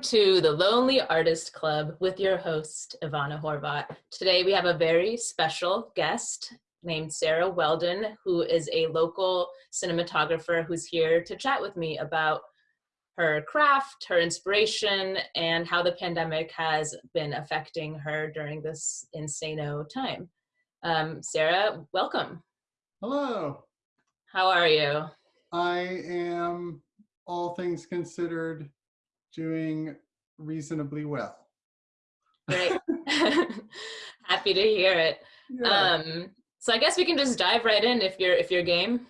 Welcome to the Lonely Artist Club with your host, Ivana Horvat. Today we have a very special guest named Sarah Weldon, who is a local cinematographer who's here to chat with me about her craft, her inspiration, and how the pandemic has been affecting her during this insano time. Um, Sarah, welcome. Hello. How are you? I am, all things considered, doing reasonably well. Right. Happy to hear it. Yeah, Um, so I guess we can just dive right in if you're if you're game.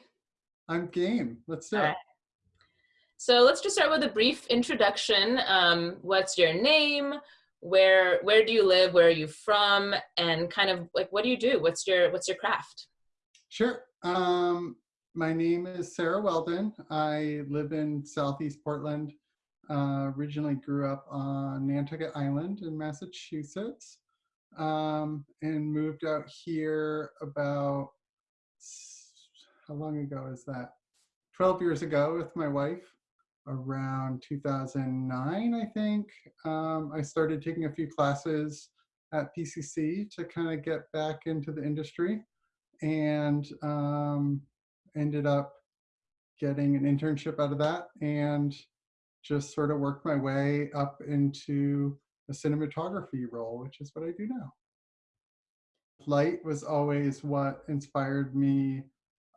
I'm game. Let's do it. right. So let's just start with a brief introduction. Um, what's your name? Where where do you live? Where are you from? And kind of like what do you do? What's your what's your craft? Sure. Um, my name is Sarah Weldon. I live in Southeast Portland. Uh, originally grew up on Nantucket Island in Massachusetts um, and moved out here about, how long ago is that? 12 years ago with my wife around 2009, I think. Um, I started taking a few classes at PCC to kind of get back into the industry and um, ended up getting an internship out of that and just sort of worked my way up into a cinematography role, which is what I do now. Light was always what inspired me,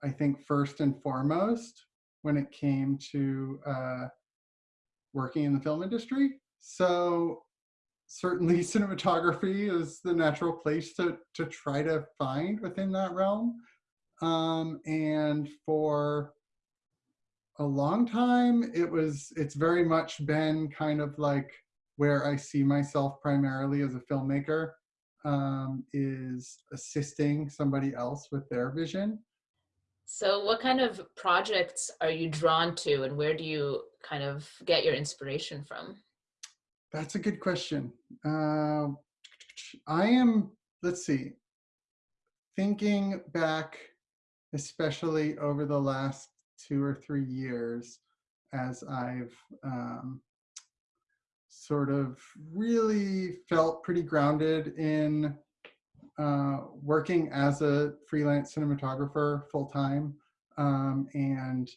I think, first and foremost when it came to uh, working in the film industry. So certainly cinematography is the natural place to, to try to find within that realm. Um, and for a long time, it was, it's very much been kind of like where I see myself primarily as a filmmaker um, is assisting somebody else with their vision. So what kind of projects are you drawn to and where do you kind of get your inspiration from? That's a good question. Uh, I am, let's see, thinking back, especially over the last two or three years, as I've um, sort of really felt pretty grounded in uh, working as a freelance cinematographer full time um, and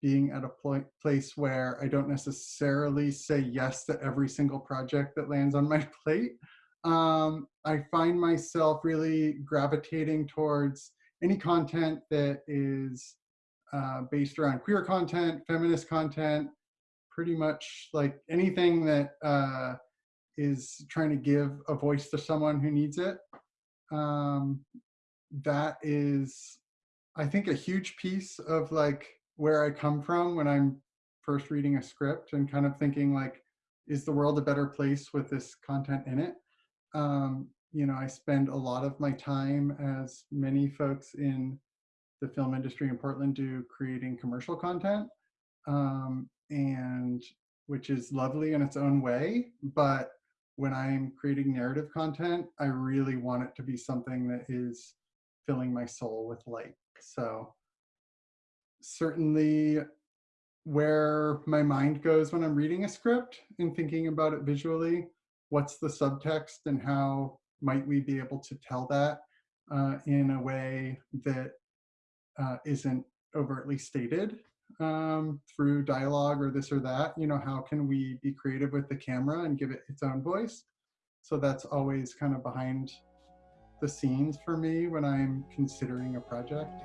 being at a pl- place where I don't necessarily say yes to every single project that lands on my plate. Um, I find myself really gravitating towards any content that is uh, based around queer content, feminist content, pretty much like anything that uh, is trying to give a voice to someone who needs it. Um, that is, I think, a huge piece of like where I come from when I'm first reading a script and kind of thinking like, is the world a better place with this content in it? Um, you know, I spend a lot of my time, as many folks in the film industry in Portland do, creating commercial content, um, and which is lovely in its own way. But when I'm creating narrative content, I really want it to be something that is filling my soul with light. So certainly where my mind goes when I'm reading a script and thinking about it visually, what's the subtext and how might we be able to tell that uh, in a way that uh, isn't overtly stated um, through dialogue or this or that. You know, how can we be creative with the camera and give it its own voice? So that's always kind of behind the scenes for me when I'm considering a project.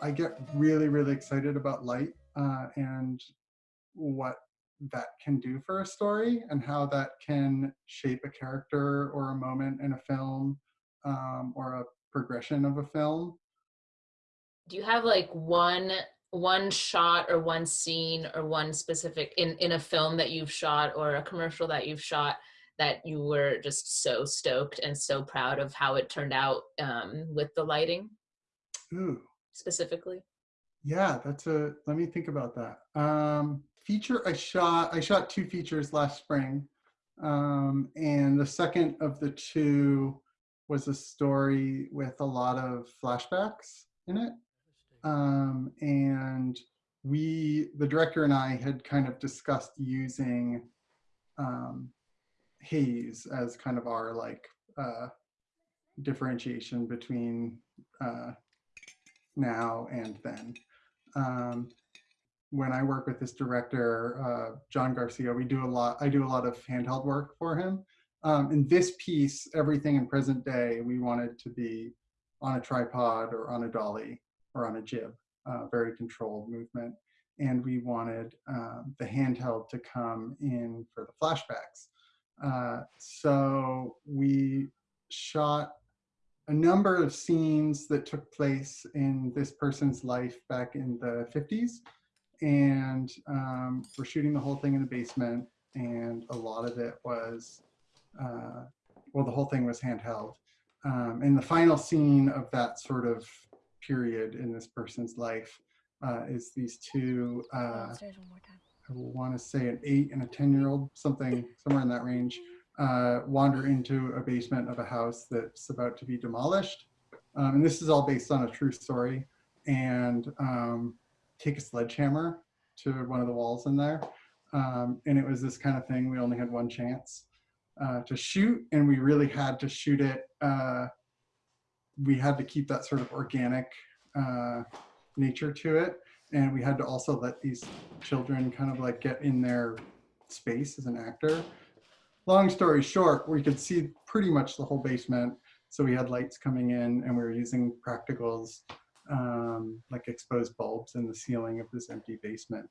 I get really, really excited about light uh, and what that can do for a story and how that can shape a character or a moment in a film um, or a progression of a film. Do you have like one one shot or one scene or one specific in in a film that you've shot or a commercial that you've shot that you were just so stoked and so proud of how it turned out um, with the lighting Ooh, specifically? Yeah, that's a, let me think about that. Um, feature I shot, I shot two features last spring. Um, and the second of the two was a story with a lot of flashbacks in it. Um, and we, the director and I had kind of discussed using um, haze as kind of our like uh, differentiation between uh, now and then. Um, when I work with this director, uh, John Garcia, we do a lot, I do a lot of handheld work for him. Um, in this piece, everything in present day, we wanted to be on a tripod or on a dolly or on a jib, uh, very controlled movement. And we wanted um, the handheld to come in for the flashbacks. Uh, so we shot a number of scenes that took place in this person's life back in the 50s. And um, we're shooting the whole thing in the basement. And a lot of it was, uh, well, the whole thing was handheld. Um, and the final scene of that sort of period in this person's life uh, is these two, uh, I want to say an eight and a 10 year old, something somewhere in that range, uh, wander into a basement of a house that's about to be demolished. Um, and this is all based on a true story. And um, take a sledgehammer to one of the walls in there. Um, and it was this kind of thing. We only had one chance uh, to shoot, and we really had to shoot it. Uh, we had to keep that sort of organic uh, nature to it. And we had to also let these children kind of like get in their space as an actor long story short, we could see pretty much the whole basement. So we had lights coming in and we were using practicals um, like exposed bulbs in the ceiling of this empty basement.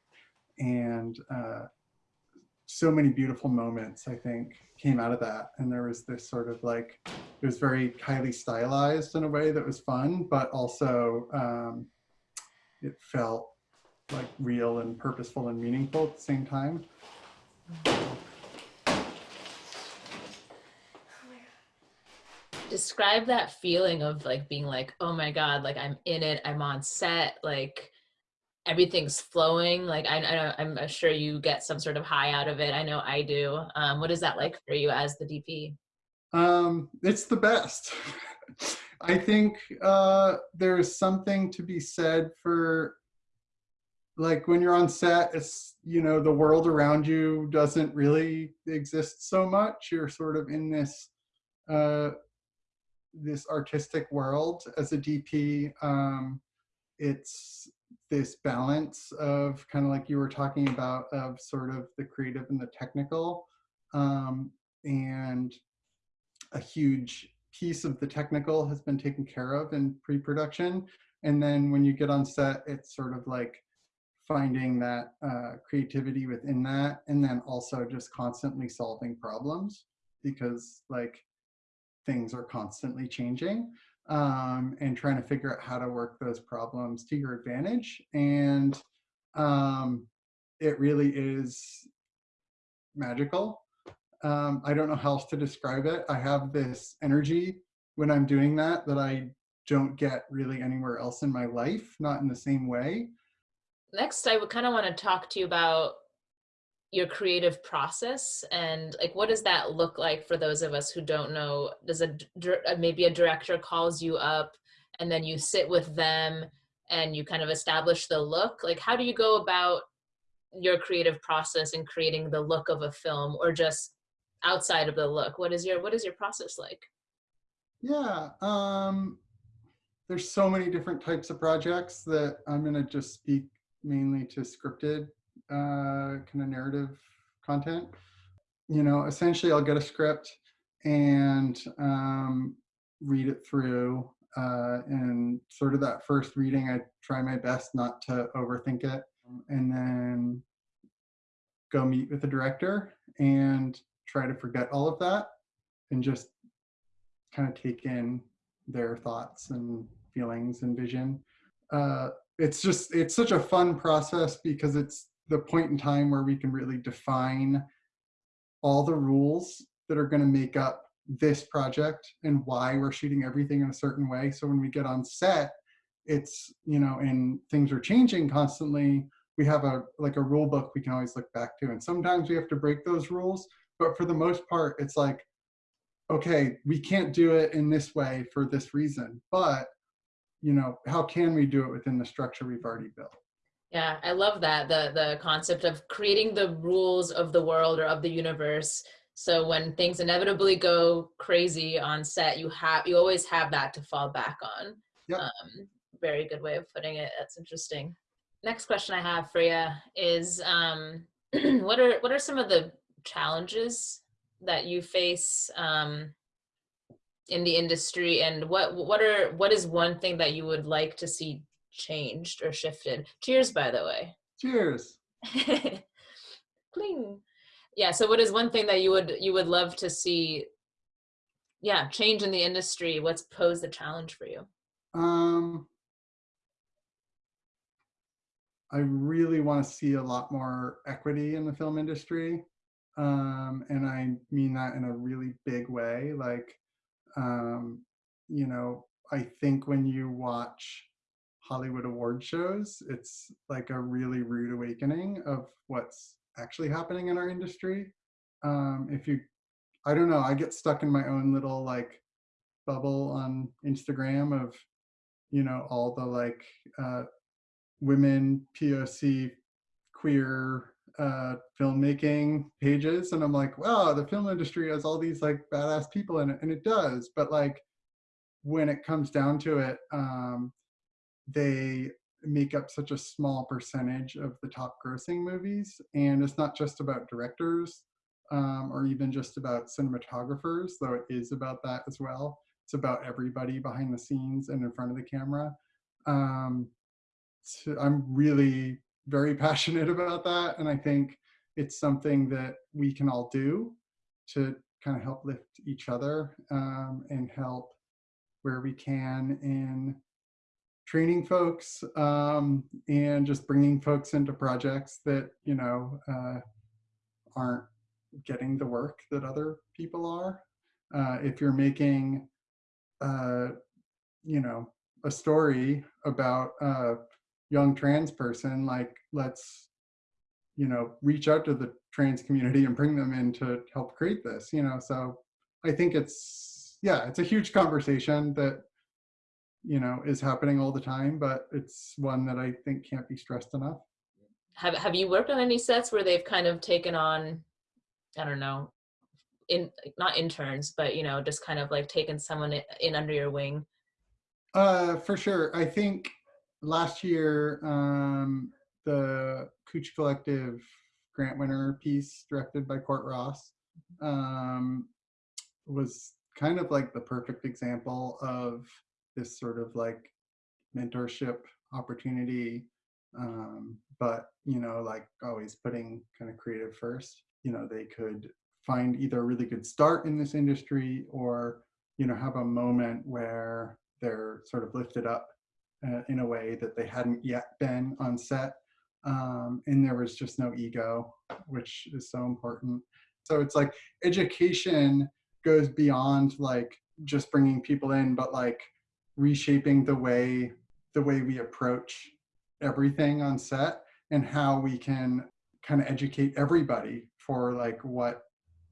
And uh, so many beautiful moments, I think, came out of that. And there was this sort of like, it was very highly stylized in a way that was fun, but also um, it felt like real and purposeful and meaningful at the same time. Describe that feeling of like being like oh my god like i'm in it i'm on set like everything's flowing like i, I i'm sure you get some sort of high out of it i know i do um, what is that like for you as the dp um, it's the best. I think uh, there's something to be said for like when you're on set it's you know the world around you doesn't really exist so much. You're sort of in this uh, this artistic world as a DP. Um, it's this balance of kind of like you were talking about of sort of the creative and the technical um, and a huge piece of the technical has been taken care of in pre-production and then when you get on set it's sort of like finding that uh, creativity within that and then also just constantly solving problems because like things are constantly changing um, and trying to figure out how to work those problems to your advantage. And um, it really is magical. Um, I don't know how else to describe it. I have this energy when I'm doing that that I don't get really anywhere else in my life, not in the same way. Next, I would kind of want to talk to you about your creative process? And like what does that look like for those of us who don't know? Does a uh, maybe a director calls you up and then you sit with them and you kind of establish the look? Like how do you go about your creative process in creating the look of a film or just outside of the look? What is your what is your process like? Yeah um there's so many different types of projects that i'm going to just speak mainly to scripted uh, kind of narrative content. You know, essentially I'll get a script and um, read it through. Uh, and sort of that first reading, I try my best not to overthink it. And then go meet with the director and try to forget all of that and just kind of take in their thoughts and feelings and vision. Uh, it's just, it's such a fun process because it's the point in time where we can really define all the rules that are going to make up this project and why we're shooting everything in a certain way. So when we get on set, it's, you know, and things are changing constantly, we have a like a rule book we can always look back to. And sometimes we have to break those rules, but for the most part, it's like, okay, we can't do it in this way for this reason, but you know, how can we do it within the structure we've already built? Yeah, I love that the the concept of creating the rules of the world or of the universe. So when things inevitably go crazy on set, you have you always have that to fall back on. Yep. Um, very good way of putting it. That's interesting. Next question I have for you is um, what are what are some of the challenges that you face um, in the industry, and what what are what is one thing that you would like to see changed or shifted? Cheers, by the way. Cheers. Cling. Yeah. So, what is one thing that you would you would love to see? Yeah, change in the industry. What's posed the challenge for you? Um, I really want to see a lot more equity in the film industry. Um, and I mean that in a really big way. Like, um, you know, I think when you watch Hollywood award shows, it's like a really rude awakening of what's actually happening in our industry. Um, if you, I don't know, I get stuck in my own little like bubble on Instagram of, you know, all the like uh, women POC queer uh, filmmaking pages, and I'm like, wow, the film industry has all these like badass people in it, and it does. But like, when it comes down to it, um, they make up such a small percentage of the top grossing movies, and it's not just about directors um, or even just about cinematographers, though it is about that as well. It's about everybody behind the scenes and in front of the camera. Um, to, I'm really very passionate about that. And I think it's something that we can all do to kind of help lift each other um, and help where we can in training folks um, and just bringing folks into projects that, you know, uh, aren't getting the work that other people are. Uh, if you're making, uh, you know, a story about a young trans person, like let's, you know, reach out to the trans community and bring them in to help create this, you know, so I think it's, yeah, it's a huge conversation that, you know, is happening all the time, but it's one that I think can't be stressed enough. Have, have you worked on any sets where they've kind of taken on, I don't know, in not interns, but you know, just kind of like taken someone in under your wing? Uh, for sure. I think last year, um, the Cooch Collective grant winner piece directed by Court Ross um, was kind of like the perfect example of this sort of like mentorship opportunity um, but you know like always putting kind of creative first you know they could find either a really good start in this industry or you know have a moment where they're sort of lifted up uh, in a way that they hadn't yet been on set. Um, and there was just no ego, which is so important. So it's like education goes beyond like just bringing people in, but like reshaping the way the way we approach everything on set and how we can kind of educate everybody for like what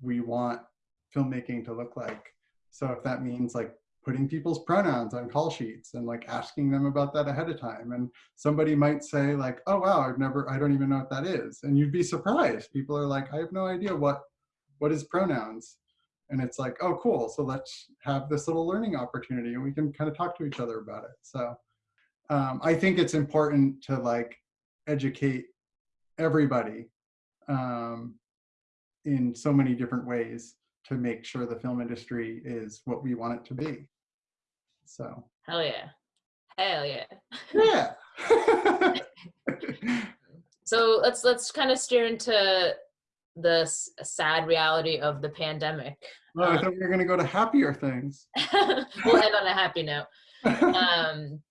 we want filmmaking to look like. So if that means like putting people's pronouns on call sheets and like asking them about that ahead of time. And somebody might say like, oh wow, I've never, I don't even know what that is. And you'd be surprised. People are like, I have no idea what, what is pronouns. And it's like, oh cool, so let's have this little learning opportunity and we can kind of talk to each other about it. So um, I think it's important to like educate everybody um, in so many different ways to make sure the film industry is what we want it to be. So. Hell yeah. Hell yeah. Yeah. so let's let's kind of steer into the sad reality of the pandemic. Oh, I um, thought we were going to go to happier things. we'll end on a happy note. Um,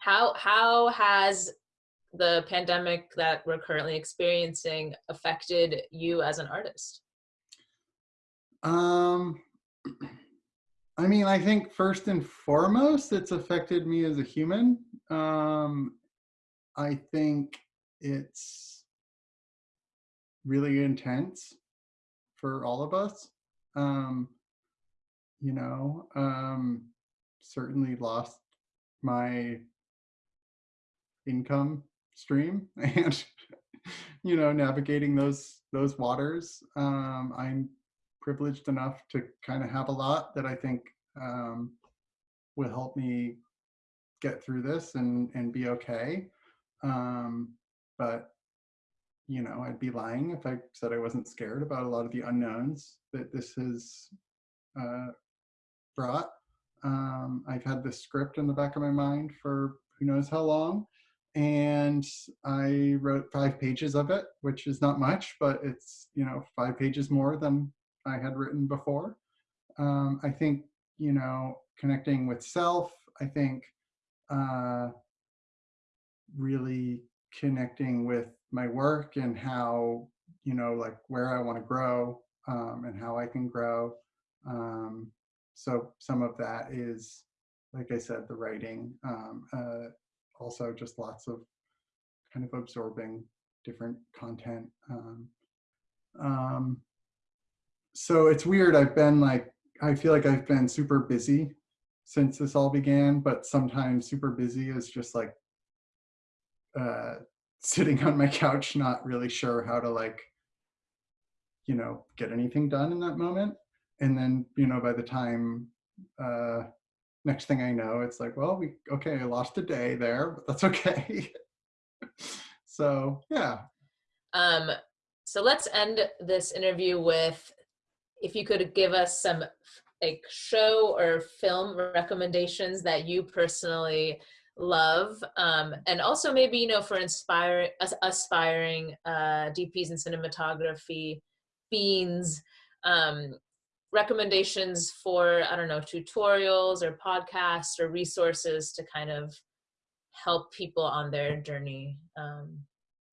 how how has the pandemic that we're currently experiencing affected you as an artist? Um, I mean, I think first and foremost, it's affected me as a human. Um, I think it's really intense for all of us. Um, you know, um, certainly lost my income stream and you know navigating those those waters um, i'm privileged enough to kind of have a lot that i think um, will help me get through this and and be okay um, but you know i'd be lying if i said i wasn't scared about a lot of the unknowns that this has uh, brought um, i've had this script in the back of my mind for who knows how long and I wrote five pages of it, which is not much, but it's you know five pages more than I had written before. Um, I think you know connecting with self. I think uh, really connecting with my work and how you know like where I want to grow um, and how I can grow. Um, so some of that is, like I said, the writing. Um, uh, also just lots of kind of absorbing different content. Um, um, so it's weird. I've been like, I feel like I've been super busy since this all began, but sometimes super busy is just like uh, sitting on my couch, not really sure how to like, you know, get anything done in that moment. And then, you know, by the time uh, next thing I know, it's like, well, we okay, I lost a day there, but that's okay. so yeah. Um, so let's end this interview with if you could give us some like show or film recommendations that you personally love um, and also maybe you know for inspiring aspiring uh, dps and cinematography fiends um, recommendations for i don't know tutorials or podcasts or resources to kind of help people on their journey. Um,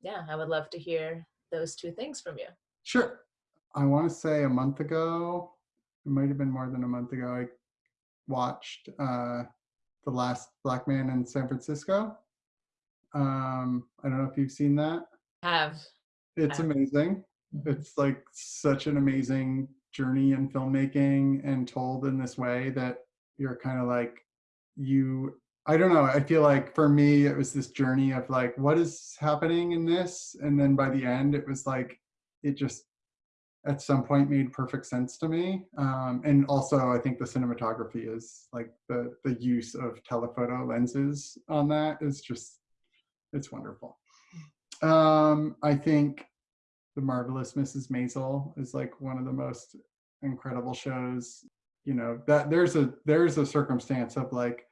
yeah i would love to hear those two things from you. Sure. I want to say a month ago it might have been more than a month ago i watched uh, the last black man in san francisco um, i don't know if you've seen that have it's have. amazing mm-hmm. it's like such an amazing journey in filmmaking and told in this way that you're kind of like you I don't know. I feel like for me, it was this journey of like, what is happening in this? And then by the end, it was like, it just at some point made perfect sense to me. Um, and also, I think the cinematography is like the the use of telephoto lenses on that is just, it's wonderful. Um, I think the Marvelous Mrs. Maisel is like one of the most incredible shows. You know, that there's a there's a circumstance of like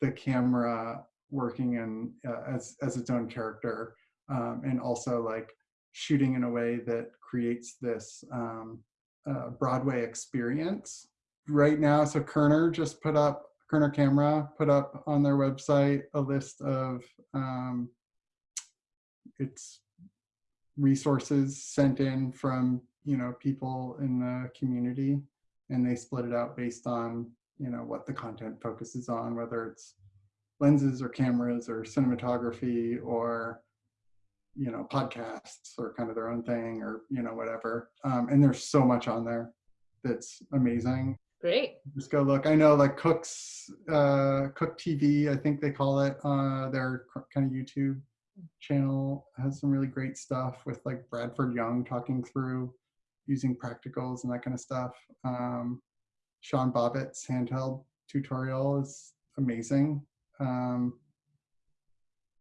the camera working in uh, as as its own character um, and also like shooting in a way that creates this um, uh, Broadway experience. Right now, so Koerner just put up Koerner Camera put up on their website a list of um, its resources sent in from you know people in the community and they split it out based on you know what the content focuses on whether it's lenses or cameras or cinematography or you know podcasts or kind of their own thing or you know whatever um, and there's so much on there that's amazing great just go look i know like Cooke's uh Cooke TV i think they call it uh their kind of youtube channel has some really great stuff with like Bradford Young talking through using practicals and that kind of stuff. Um, Sean Bobbitt's handheld tutorial is amazing. Um,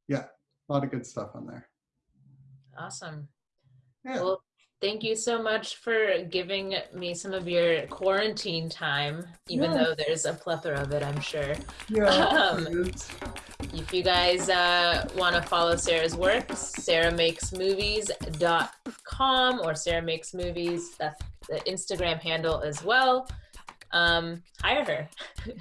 yeah, a lot of good stuff on there. Awesome. Yeah. Well, thank you so much for giving me some of your quarantine time, even though there's a plethora of it, I'm sure. Yeah. Um, if you guys uh, want to follow Sarah's work, sarahmakesmovies.com or Sarah Makes Movies. That's the Instagram handle as well. Um, hire her.